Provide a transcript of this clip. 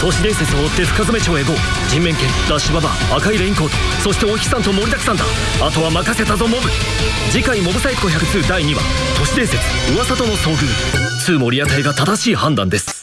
都市伝説を追って深爪町へ GO 人面犬ラッシュババア赤いレインコートそしてお日さんと盛りだくさんだ。あとは任せたぞモブ。次回モブサイコ102第2話都市伝説噂との遭遇。2森屋隊が正しい判断です。